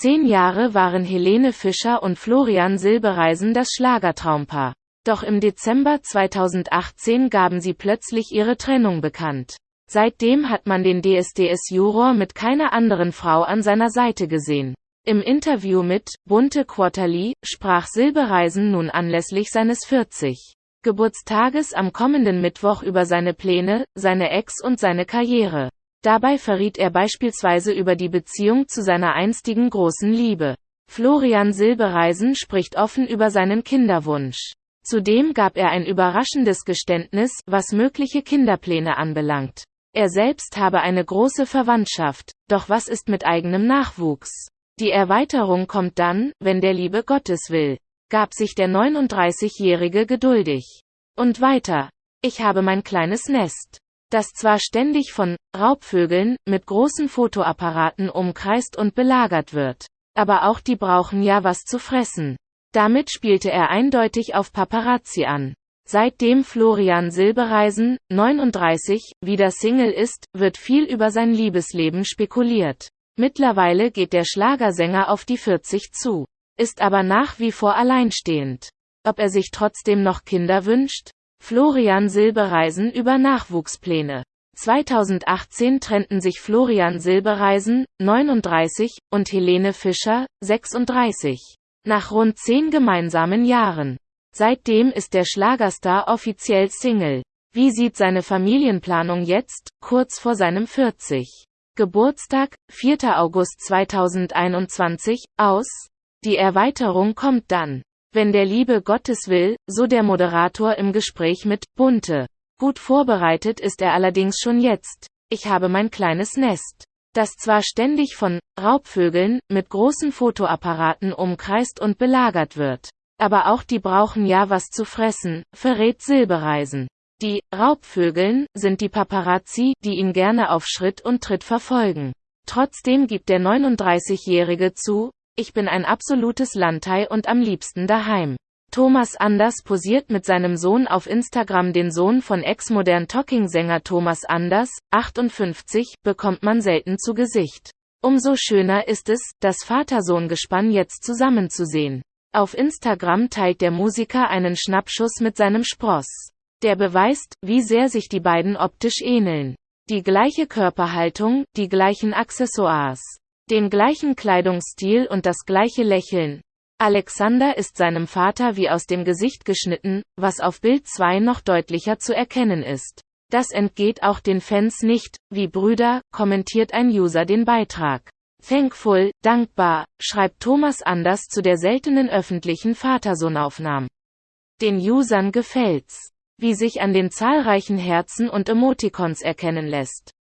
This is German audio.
Zehn Jahre waren Helene Fischer und Florian Silbereisen das Schlagertraumpaar. Doch im Dezember 2018 gaben sie plötzlich ihre Trennung bekannt. Seitdem hat man den DSDS-Juror mit keiner anderen Frau an seiner Seite gesehen. Im Interview mit Bunte Quarterly sprach Silbereisen nun anlässlich seines 40. Geburtstages am kommenden Mittwoch über seine Pläne, seine Ex und seine Karriere. Dabei verriet er beispielsweise über die Beziehung zu seiner einstigen großen Liebe. Florian Silbereisen spricht offen über seinen Kinderwunsch. Zudem gab er ein überraschendes Geständnis, was mögliche Kinderpläne anbelangt. Er selbst habe eine große Verwandtschaft, doch was ist mit eigenem Nachwuchs? Die Erweiterung kommt dann, wenn der Liebe Gottes will, gab sich der 39-Jährige geduldig. Und weiter. Ich habe mein kleines Nest das zwar ständig von Raubvögeln mit großen Fotoapparaten umkreist und belagert wird. Aber auch die brauchen ja was zu fressen. Damit spielte er eindeutig auf Paparazzi an. Seitdem Florian Silbereisen, 39, wieder Single ist, wird viel über sein Liebesleben spekuliert. Mittlerweile geht der Schlagersänger auf die 40 zu, ist aber nach wie vor alleinstehend. Ob er sich trotzdem noch Kinder wünscht? Florian Silbereisen über Nachwuchspläne. 2018 trennten sich Florian Silbereisen, 39, und Helene Fischer, 36. Nach rund zehn gemeinsamen Jahren. Seitdem ist der Schlagerstar offiziell Single. Wie sieht seine Familienplanung jetzt, kurz vor seinem 40. Geburtstag, 4. August 2021, aus? Die Erweiterung kommt dann. Wenn der Liebe Gottes will, so der Moderator im Gespräch mit Bunte. Gut vorbereitet ist er allerdings schon jetzt. Ich habe mein kleines Nest, das zwar ständig von Raubvögeln mit großen Fotoapparaten umkreist und belagert wird. Aber auch die brauchen ja was zu fressen, verrät Silbereisen. Die Raubvögeln sind die Paparazzi, die ihn gerne auf Schritt und Tritt verfolgen. Trotzdem gibt der 39-Jährige zu, ich bin ein absolutes Landei und am liebsten daheim. Thomas Anders posiert mit seinem Sohn auf Instagram den Sohn von Ex-Modern Talking-Sänger Thomas Anders, 58, bekommt man selten zu Gesicht. Umso schöner ist es, das Vater-Sohn-Gespann jetzt zusammenzusehen. Auf Instagram teilt der Musiker einen Schnappschuss mit seinem Spross. Der beweist, wie sehr sich die beiden optisch ähneln. Die gleiche Körperhaltung, die gleichen Accessoires den gleichen Kleidungsstil und das gleiche Lächeln. Alexander ist seinem Vater wie aus dem Gesicht geschnitten, was auf Bild 2 noch deutlicher zu erkennen ist. Das entgeht auch den Fans nicht, wie Brüder, kommentiert ein User den Beitrag. Thankful, dankbar, schreibt Thomas Anders zu der seltenen öffentlichen Vater-Sohn-Aufnahmen. Den Usern gefällt's, wie sich an den zahlreichen Herzen und Emoticons erkennen lässt.